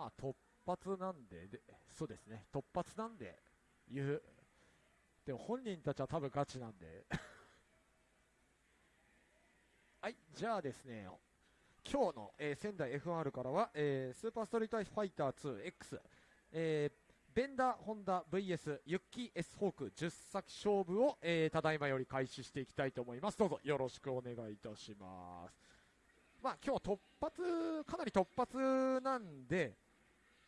まあ突発なんでで、そうですね、突発なんで言う。でも本人たちは多分ガチなんで。はい、じゃあですね、今日の、えー、仙台 FR からは、えー、スーパーストリートファイター 2X、えー、ベンダーホンダ VS ユッキー S ホーク10先勝負を、えー、ただいまより開始していきたいと思います。どうぞよろしくお願いいたします。まあ今日突発、かなり突発なんで、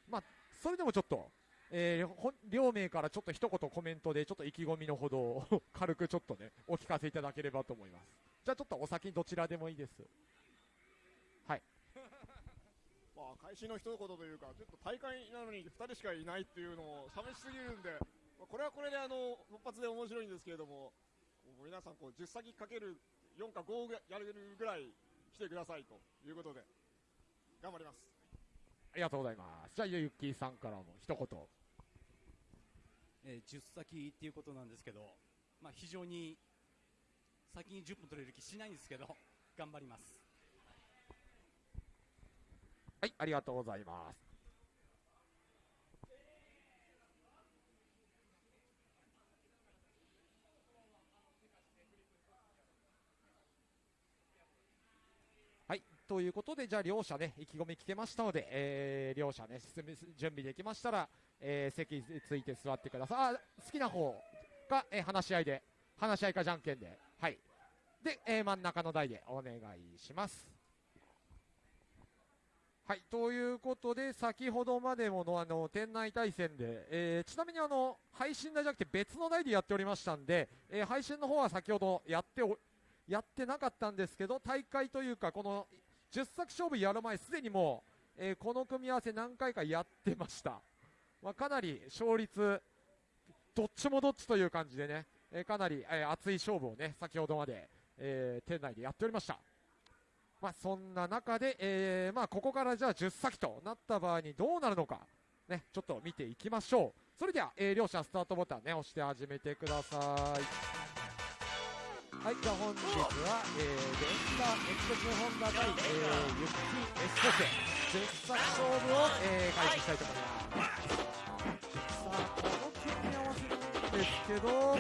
まあそれでもちょっと、えー、両名からちょっと一言コメントでちょっと意気込みのほどを軽くちょっとね、お聞かせいただければと思います。じゃあちょっとお先どちらでもいいです。はい。まあ、開始の一言というか、ちょっと大会なのに2人しかいないっていうのも寂しすぎるんで、まあ、これはこれであの突発で面白いんですけれども、も皆さんこう10先かける4か5やれるぐらい来てくださいということで、頑張ります。ありがとうございます。じゃあ、ゆっきーさんからも一言。えー、10先っていうことなんですけど、まあ、非常に先に10分取れる気しないんですけど、頑張ります。はい、ありがとうございます。ということで、じゃあ両者ね、意気込み聞けましたので、えー、両者ね、準備できましたら、えー、席について座ってください。あ、好きな方が、えー、話し合いで、話し合いかじゃんけんで、はい。で、えー、真ん中の台でお願いします。はい、ということで、先ほどまでものあの店内対戦で、えー、ちなみにあの配信台じゃなくて別の台でやっておりましたんで、えー、配信の方は先ほどやっておやってなかったんですけど、大会というか、この10作勝負やる前、すでにもう、えー、この組み合わせ何回かやってました。まあ、かなり勝率、どっちもどっちという感じでね、えかなり、え熱い勝負をね、先ほどまで、え店内でやっておりました。まあ、そんな中で、えー、まあ、ここからじゃあ10先となった場合にどうなるのか、ね、ちょっと見ていきましょう。それでは、え、両者スタートボタンね、押して始めてください。はい、じゃあ本日は、えー、レンダー X ホンダ対、えー、ユッキー S コセ、10作勝負を、えー、開始したいと思います。さあ、この組み合わせなんですけど、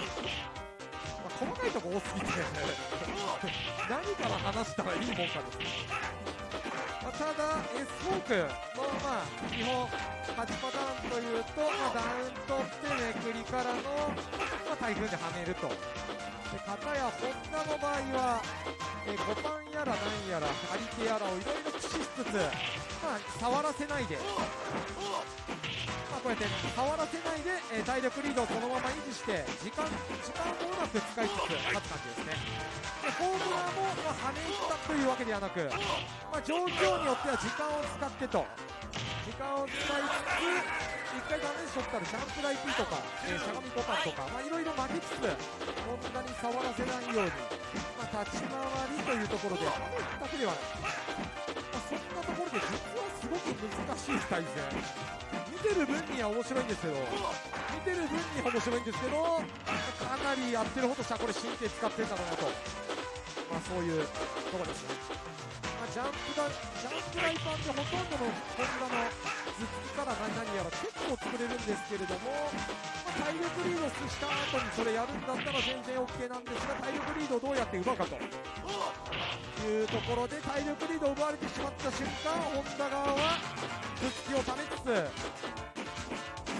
細かいとこ多すぎて何から話したらいいもんかですね、まあ、ただ S フォークのまあ基本8パターンというと、まあ、ダウン取ってめくりからの、まあ、台風ではめるとで片やホンダの場合はえ5番やら何やら張り手やらをいろいろ駆使しつつ、まあ、触らせないでまあ、こうやって触らせないで、えー、体力リードをそのまま維持して時間時間をうまく使いつつ勝つ感じですねでホームランも、まあ、跳ねったというわけではなく、まあ、状況によっては時間を使ってと時間を使いつつ1回ダメージ取ったらジャンプ台 P とか、えー、しゃがみボタンとか、まあ、いろいろ負けつつホンダに触らせないように、まあ、立ち回りというところで跳ねったけではない、まあ、そんなところで実はすごく難しい対戦見てる分には面白いんですけど、見てる分には面白いんですけど、かなりやってるほどしたらこれ神経使ってんだろうなと、まあ、そういうところですね。ま、ジャンプだジャンプライパンでほとんどのホンダの頭突きから何々やら結構作れるんですけれども、まあ、体力リードした後にそれやるんだったら全然 OK なんですが、体力リードをどうやって奪うかと。いうところで体力リードを奪われてしまった瞬間、ホンダ側は頭突きをためつつ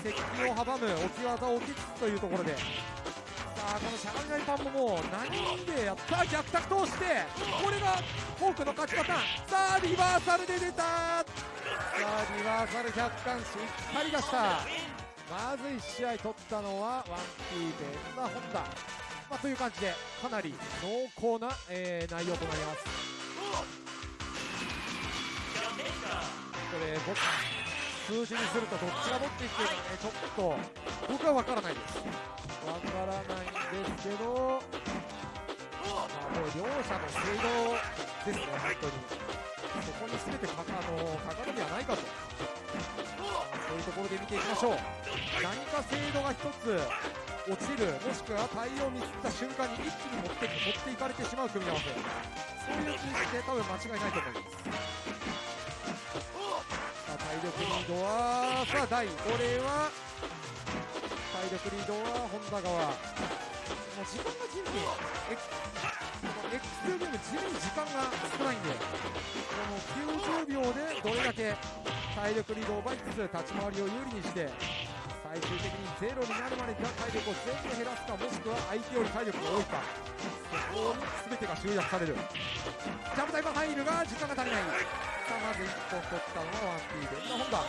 接近を阻む置き技を置きつつというところでさあこのしゃがみないパンももう何人でやった逆タ通してこれがフォークの勝ちパターンさあリバーサルで出たあリバーサル100巻しっかり出した。まず1試合取ったのはワンピーベンダホンダ、まあ、という感じでかなり濃厚な、えー、内容となります。これ僕数字にするとどっちが持っていってるかねちょっと僕は分からないです。分からないんですけど、まあ、もう両者の精度ですね本当に。こに全てかあのかかるではないかと。そういうところで見ていきましょう。何か精度が1つ落ちるもしくは対応をミスった瞬間に一気に持って持っていかれてしまう組み合わせ。そういう認識で多分間違いないと思います。さあ体力リードはさあ第これは体力リードは本田側もう時間が地味にエクこの X2 ゲーム地味に時間が少ないんでこの90秒でどれだけ体力リードを奪いつつ立ち回りを有利にして最終的にゼロになるまで体力を全部減らすかもしくは相手より体力が多いかそこに全てが集約される。ジャンプタイム入るが時間が足りない。さあまず1本取ったのは 1P で今本田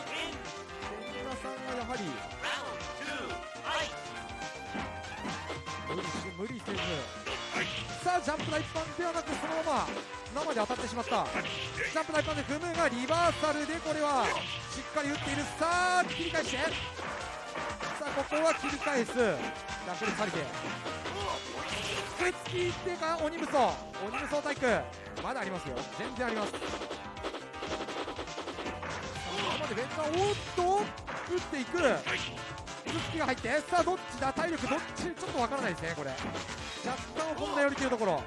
千村さんがやはり無理せず。さあジャンプ台一般ではなくそのまま生で当たってしまった。ジャンプ台一般で踏むがリバーサルでこれはしっかり打っている。さあ切り返して。さあここは切り返す。逆にされてくっつきってか鬼武装。鬼武装体育。まだありますよ。全然あります。さあこまでベンダーおっと打っていく。くっつきが入ってさあどっちだ？体力どっち？ちょっとわからないですねこれ。若干本田寄りというところ。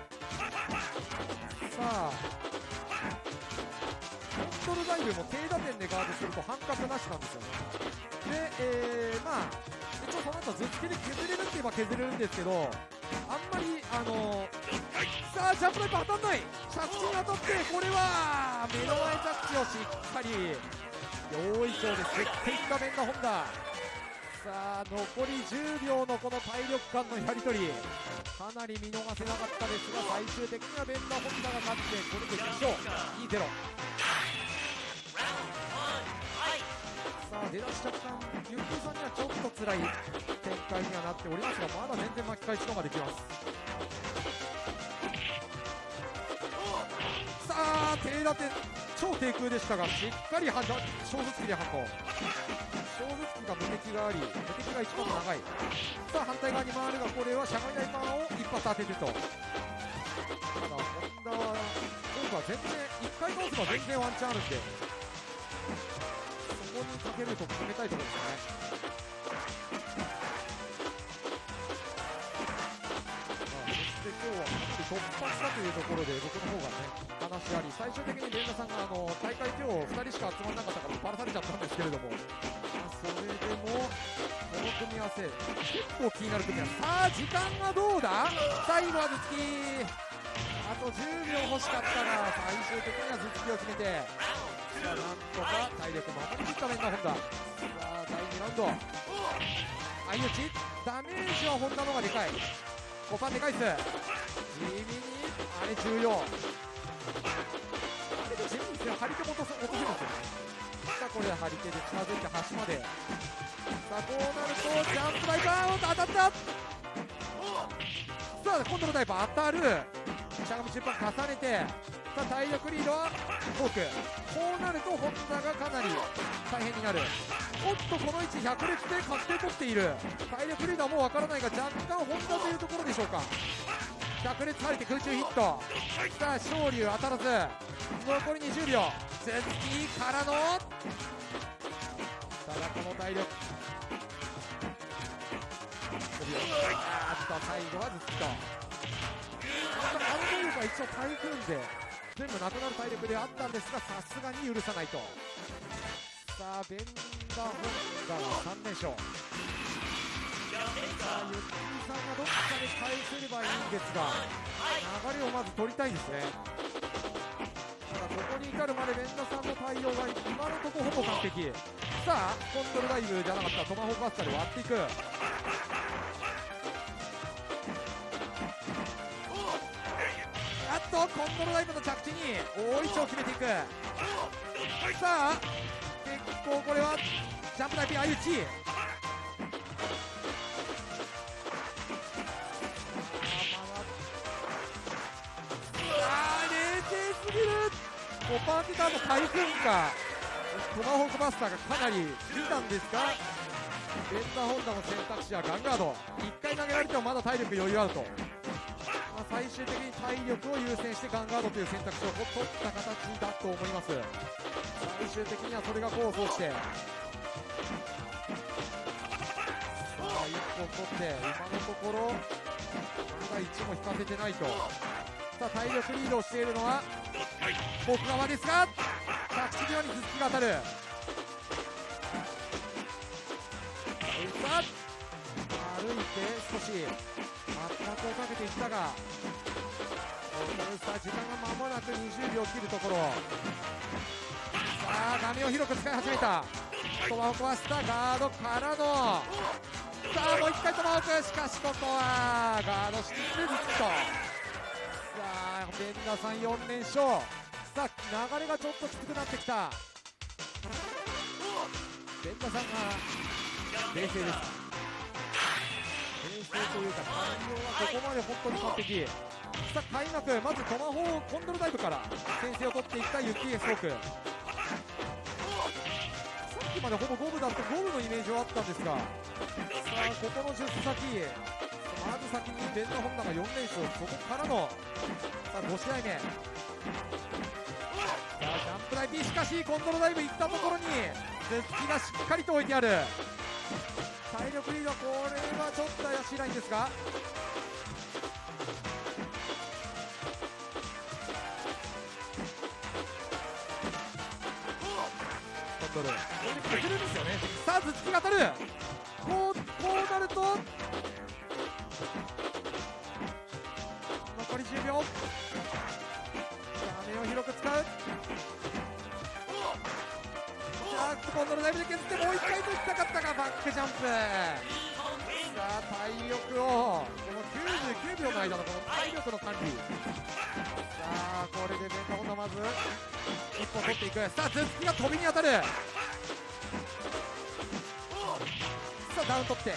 さあコントロールダイブも低打点でガードすると半角なしなんですよ。で、えー、まあ一応その後頭突きで削れるって言えば削れるんですけどあんまりあのさあジャンプライプ当たんない。着地に当たってこれは目の前着地をしっかり。用意章で設定した面が本田。さあ残り10秒のこの体力間のやり取り。かなり見逃せなかったですが最終的にはベンダー・ホンダが勝ってこれで2勝。2-0さあ出だし若干ゆっくりさんにはちょっと辛い展開にはなっておりますがまだ全然巻き返すことができます。さあ低打点超低空でしたがしっかりは小突きで運ぶ小突きが無敵があり無敵が一番長い。さあ反対側に回るがこれはしゃがみ台パンを一発当ててと。ただ本田は今度は全然1回倒せば全然ワンチャンあるんでそこにかけると決めたいところですね。今日は突破したというところで僕の方がね話あり最終的に連田さんがあの大会今日2人しか集まらなかったからバラされちゃったんですけれども、それでもこの組み合わせ結構気になる組み合わせ。さあ時間はどうだ？最後は頭突きあと10秒欲しかったが最終的には頭突きを決めて。さあなんとか体力守りきった面が本田。さあ第2ラウンド。相打ち。ダメージは本田の方がでかい。5パンで返す。地味にあれ重要。あれで地味にですね張り手も落とす落とせるんですよさあこれ張り手で近づいて端まで。さあこうなるとジャンプライバーンと当たった。さあコントロールダイバー当たる。しゃがみ中盤重ねてさあ体力リードはフォークこうなると本田がかなり大変になる。おっとこの位置100列で確定取っている。体力リードはもうわからないが若干本田というところでしょうか。100列入って空中ヒット。さあ昇竜当たらず。残り20秒。ツッキーからの。ただこの体力。あーっと最後はズッキと。あの能力は一応台風で全部なくなる体力であったんですがさすがに許さないと。さあベンダー・ホンダは3連勝。さあゆっくりさんがどっかで返せればいいんですが流れをまず取りたいですね。ただここに至るまでベンダーさんの対応が今のところほぼ完璧。さあコントロールダイブじゃなかったトマホークバスターで割っていく。コントロールダイブの着地に大いちを決めていく。さあ結構これはジャンプダイブ相打ち。あー冷静すぎる。5パーティターの台風か。トマホークバスターがかなり見たんですがベンダーホンダの選択肢はガンガード。1回投げられてもまだ体力余裕あると、最終的に体力を優先してガンガードという選択肢を取った形だと思います。最終的にはそれが功を奏して。1本取って今のところまだ1も引かせてないと。さあ体力リードをしているのは僕側ですが着地際に突きが当たる。さあ歩いて少し。圧迫をかけていったがさあ時間が間もなく20秒を切るところ。さあ画面を広く使い始めた。トマホークはスタガードからの。さあもう一回トマホークしかしここはガードしてずっと。さあベンダさん4連勝。さあ流れがちょっときつくなってきた。ベンダさんが冷静です。というか対応はここまで本当に完璧。さあ開幕。まずトマホーコントロールダイブから先制を取っていったユキエストークさっきまでほぼ五分だと五分のイメージはあったんですがさあここの10先まず先にベンダホンダが4連勝そこからのさあ5試合目。さあジャンプ台 P しかしコントロールダイブいったところに頭突きがしっかりと置いてある。体力リードこれはちょっと怪しいラインですが。コントロールこれで削るんですよね。さあ頭突きが当たる。こうこうなるとさあコントロールダイブで削ってもう一回といきたかったがバックジャンプ。さあ体力をこの99秒の間のこの体力の管理。さあこれでベンタホンまず一本取っていく。さあ頭突きが飛びに当たる。さあダウン取って。さ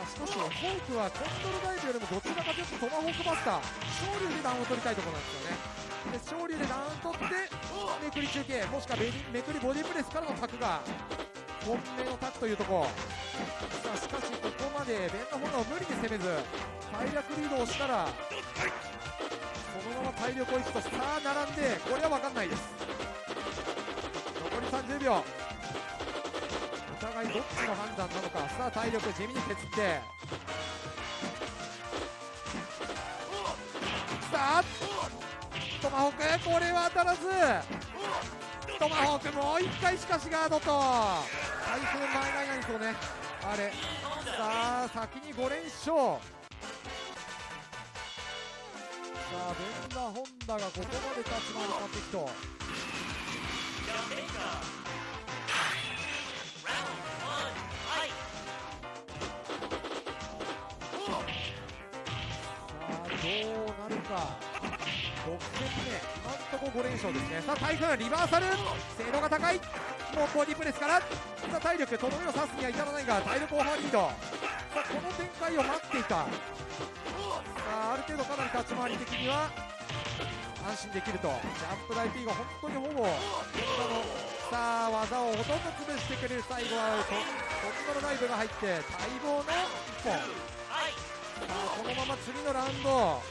あしかしフォークはコントロダイブよりもどちらかというとトマホークバスター昇竜でダウンを取りたいところなんですよね。で昇竜でダウン取ってめくり中継もしくはめくりボディプレスからのタクが本命のタクというとこ。ろさあしかしここまでベンダホンダを無理に攻めず体力リードをしたらそのまま体力を維持とさあ並んでこれは分かんないです。残り30秒。お互いどっちの判断なのか。さあ体力地味に削って。さあトマホークこれは当たらず。トマホークもう1回しかしガードと。対戦前ないないそうね。あれ。さあ先に5連勝。さあベンダホンダがここまで立ち回り完璧とさあどうなるか。6戦目。今んとこ5連勝ですね。さあ台風リバーサル。精度が高い。もうボディプレスから。さあ体力とどめを刺すには至らないが体力オーバーリードさあこの展開を待っていた。さあある程度かなり立ち回り的には安心できると。ジャンプ台 P が本当にほぼのさあ技をほとんど潰してくれる最後はコントロライブが入って待望の1本。さあこのまま次のラウンド。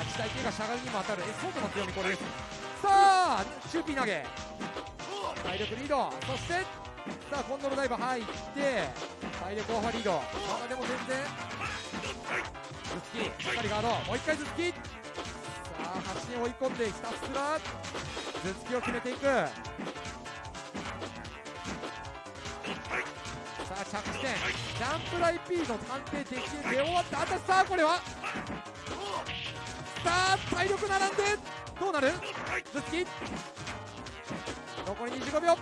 立ち体系がしゃがみにも当たる。エスソートの強みこれですさあチューピー投げ。体力リード。そしてさあコントロールダイブ入って体力オーバーリード。まだでも全然。頭突きしっかりガード。もう一回頭突き。さあ端に追い込んでひたすら。頭突きを決めていく。さあ着地点。ジャンプライ P の判定でき出終わった。あとさあこれは。さあ体力並んで。どうなる？頭突き残り25秒。さ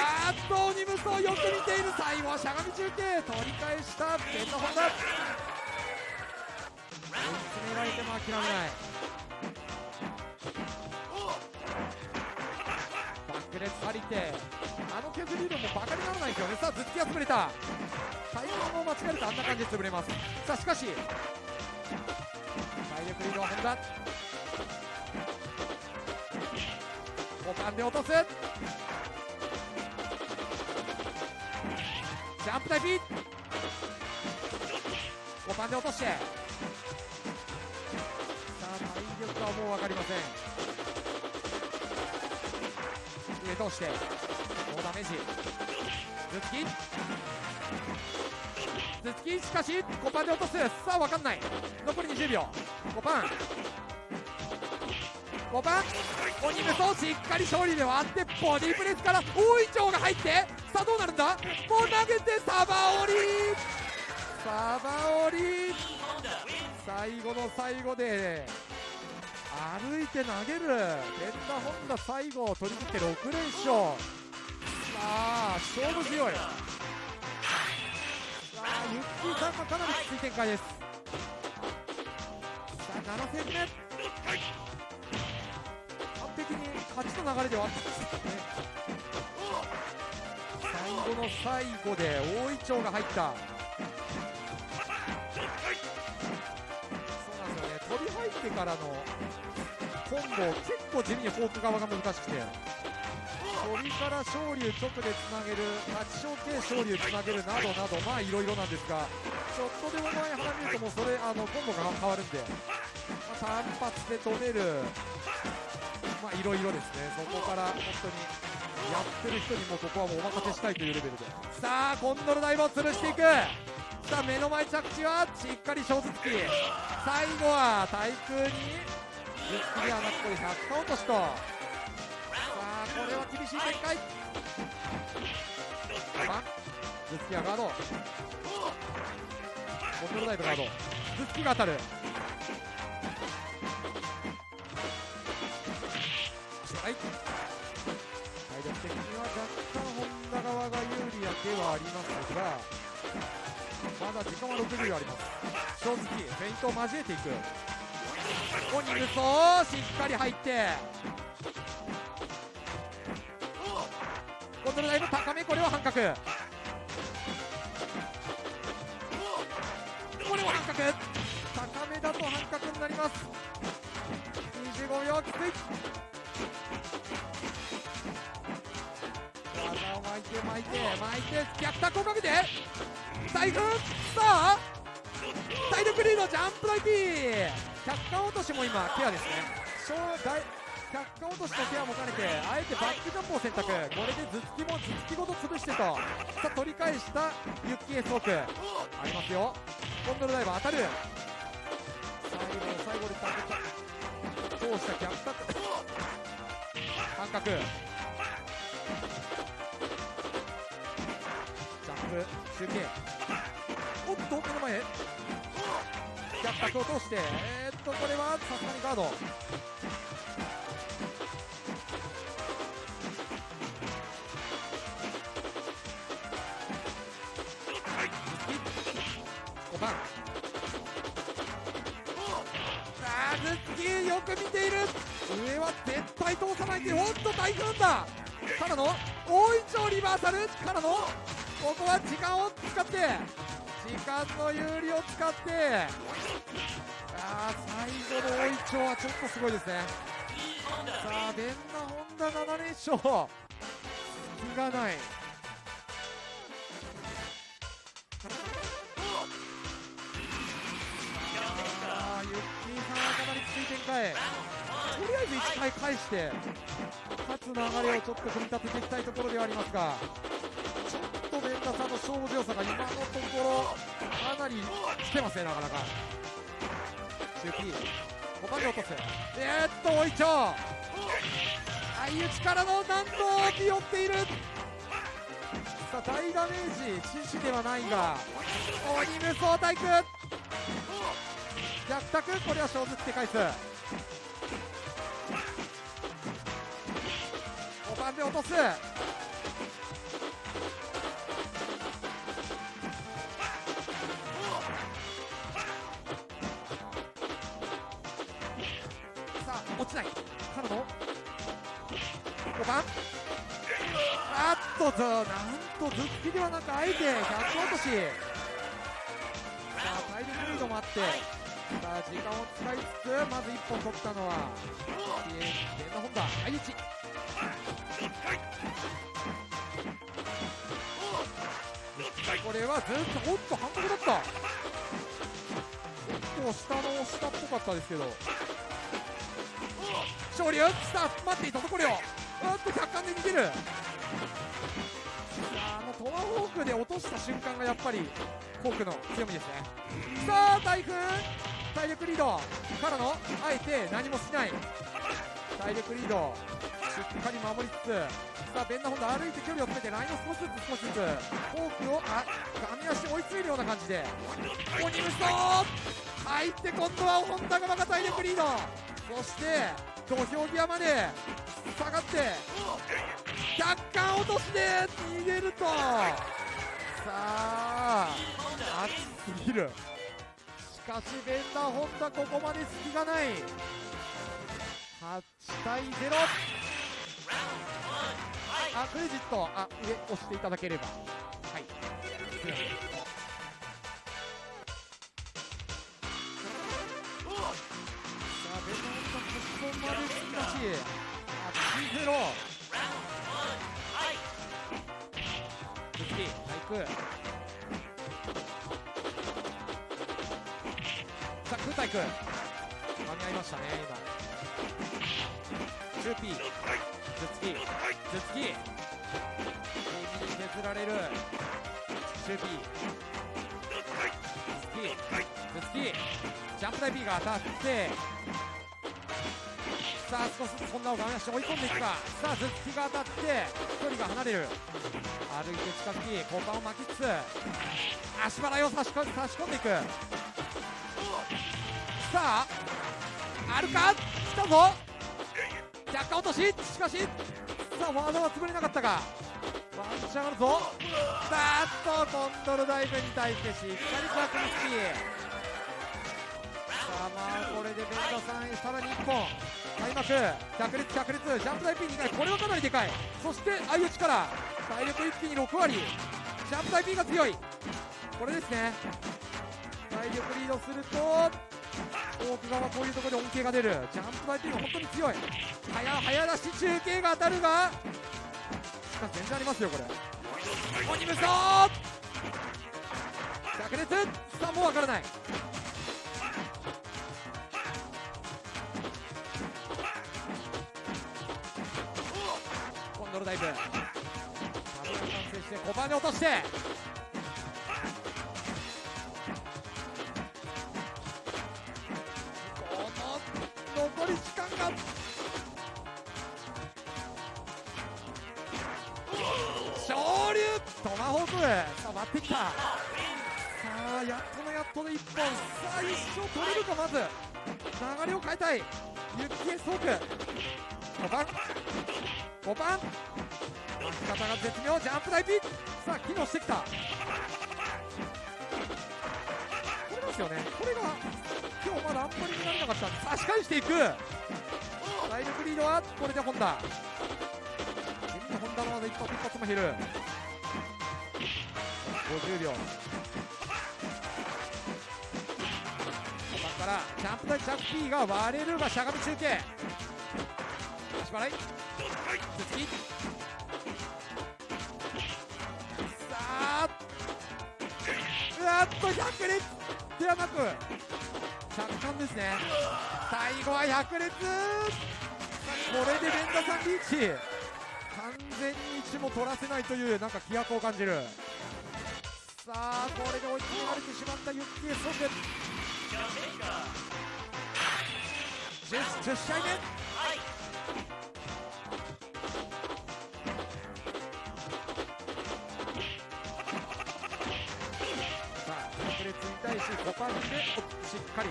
あどうに無双よく見ている最後はしゃがみ中継。取り返した。ベンダホンダ追い詰められても諦めない。バックレス張り手あの削り量もバカにならないですよね。さあ頭突きが潰れた。タイミングを間違えるとあんな感じで潰れます。さあしかし体力リードは本田股間で落とす。ジャンプ台 P 股間で落として。さあ体力はもう分かりません。上通して。ノーダメージ。頭突き頭突きしかし5パンで落とす。さあ分かんない。残り20秒。5パン5番。鬼無双しっかり勝利で割ってボディープレスから大いちょうが入って。さあどうなるんだ？もう投げてサバオリサバオリ最後の最後で。歩いて投げる。ペンダホンダ最後を取り切って6連勝。さあ勝負強い。さあユッキーさんもかなりきつい展開ですさあ7戦目。完璧に勝ちの流れではあったんですけどね最後の最後で大いちが入った。そうなんですよね。飛び入ってからのコンボ結構地味にフォーク側が難しくて。飛びから昇竜直でつなげる立ち小系昇竜つなげるなどなどまあいろいろなんですがちょっとでも前腹見るともうそれあのコンボが変わるんで、まあ、単発で止めるまあいろいろですね。そこから本当にやってる人にもここはもうお任せしたいというレベルで。さあコンドルダイブを潰していく。さあ目の前着地はしっかり小突き最後は対空にズッキリはなくこれ100カ落としと。これは厳しい展開。あズッキリはガード。コンドルダイブガード。ズッキリが当たる。はい。体力的には若干本田側が有利やではありますがまだ時間は60秒あります。正直フェイントを交えていく。鬼無双しっかり入ってコントローライブ高めこれは半角。これは半角。高めだと半角になります。25秒きつい。技を巻いて巻いて巻いて逆タックをかけて大軍さあ体力リードジャンプライピー。百貫落としも今ケアですね。小大百貫落としとケアも兼ねてあえてバックジャンプを選択。これで頭突きも頭突きごと潰してと。さあ取り返したユッキーエースオーク。ありますよ。コンドルダイバー当たる。最後の最後で通した逆タック半角ジャンプ中継おっと目の前。逆角を通して。えー、っとこれはさすがにガードく見ている。上は絶対通さないっておっと大軍だ。からの大いちょうリバーサル。からのここは時間を使って時間の有利を使って。あ最後の大いちょうはちょっとすごいですね。さあデンナホンダ7連勝。隙がない。展開とりあえず1回返して勝つ流れをちょっと組み立てていきたいところではありますがちょっとベンダさんの勝負強さが今のところかなり来てますねなかなか。中期5番で落とす。えー、っとおいちょ。相打ちからのなんと気負っている。さあ大ダメージ。獅子ではないが鬼無双対空逆タクこれは小突きで返す。5番で落とす。さあ落ちない。からの5番あっとずなんとズッキではなくあえて逆落とし。さあ体力リードもあって。さあ時間を使いつつまず1本取ったのはゲームホンダ相打ちこれはずっとおっと半角だった。結構下の下っぽかったですけど。勝利さあ待っていたところよ。あっと客観で逃げる。あのトマホークで落とした瞬間がやっぱりフォークの強みですね。さあ大君。体力リードからのあえて何もしない。体力リード。しっかり守りつつさあベンダホンダ歩いて距離を詰めてラインを少しずつ少しずつフォークをあガミ足追い詰めるような感じで。オニムスト入って今度はホンダがまた体力リード。そして土俵際まで下がって若干落として逃げると。さあ熱すぎる。かしベンダーホンダここまで隙がない。8対0あクレジットあ上押していただければ。はい。すいませんさあベンダーホンダここまで突き出し。80次体育さあ空体育噛み合いましたね今。チューピー頭突き頭突き右に削られる。チューピー頭突き頭突きジャンプ台 P が当たって。さあ少しずつこんなを画面足追い込んでいくか。さあ頭突きが当たって。距離が離れる。歩いて近づき交換を巻きつつ。足払いを差し差し込んでいく。さああるか？来たぞ。若干落とし。しかしさあワードは潰れなかったがワンチャンあるぞ。さあっとコントロールダイブに対してしっかりとアクリスキーさあまあこれでベンダさんさらに1本。開幕。百列百列ジャンプ台 P2 回。これはかなりでかい。そして相打ちから体力一気に6割。ジャンプ台 P が強い。これですね。体力リードすると奥側こういうところで恩恵が出る。ジャンプ台 P が本当に強い。早早出し中継が当たるが。しかし全然ありますよこれ。鬼無双百列さあもうわからない。コンドルダイブ。サブが完成して5番で落として。残り時間が昇竜トマホークさあ待ってきたさあやっとのやっとの1本さあ一生取れるかまず流れを変えたいユッキエソーク5番5番巻き方が絶妙ジャンプ台ピッさあ機能してきたこれですよねこれが今日まだあんまり見られなかった差し返していく体力リードはこれでホンダ。地味にホンダの技一発一発も減る50秒。5番からジャンプ台ジャンプ P が割れるがしゃがみ中継。足払い。続きさあ。うわっと100列ではなく着艦ですね。最後は100列。これで連打さんリーチ。完全に1も取らせないというなんか気迫を感じる。さあこれで追い詰められてしまったユッキーソク 10, 10試合目さあ、百列に対し5番でしっかり。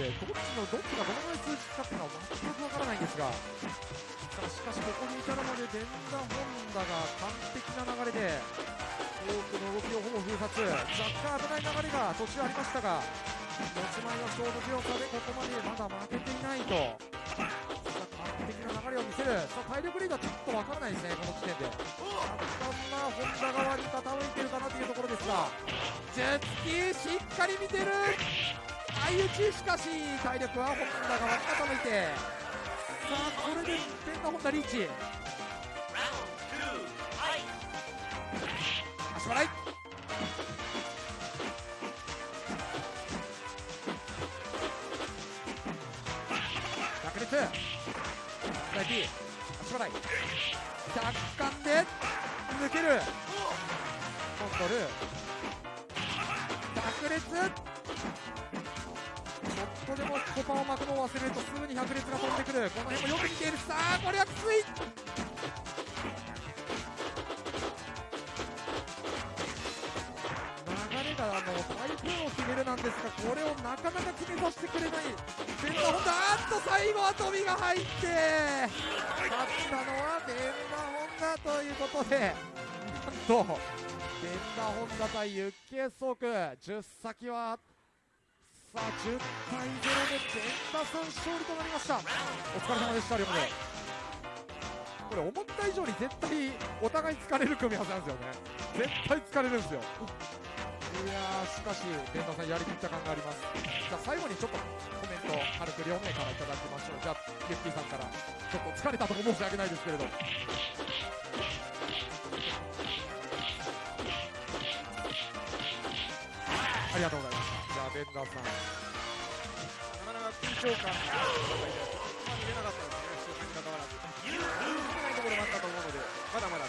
で、どっちのどっちがどのぐらい数字かっていうのは全くわからないんですが、さあしかしここに至るまでデンダ・ホンダが完璧な流れで、多くの動きをほぼ封殺、若干危ない流れが途中ありましたが、持ち前の勝負強さでここまでまだ負けていないと、さあ完璧な流れを見せる、さあ体力リードはちょっとわからないですね、この時点で。若干まあ、ホンダ側に傾いてるかなというところですが、10突き、しっかり見てる、相打ち、しかし体力はホンダ側に傾いて、さあこれでペンダホンダリーチ。足払い。百列大 P 足払い。若干で抜ける。コントル百列ちょっとでもコパを巻くのを忘れるとすぐに百列が飛んでくる。この辺もよく見ている。さあこれはきつい流れがあの台風を決めるなんですがこれをなかなか決めさせてくれない。ベンダホンダあっと最後は飛びが入って。勝ったのはベンダホンダということで。なんとベンダホンダ対ユッケーソーク。10先はさあ10対0でベンダさん勝利となりました。お疲れ様でした両方。でこれ思った以上に絶対お互い疲れる組み合わせなんですよね。絶対疲れるんですよ。いやーしかしベンダさんやりきった感があります。じゃあ最後にちょっとコメント軽く両名からいただきましょう。じゃあユッキーさんからちょっと疲れたとこ申し訳ないですけれど。ありがとうございましさん。なかなか緊張感が見れなかったですね、初戦にかかわらず、見いところもあったと思うので、まだまだ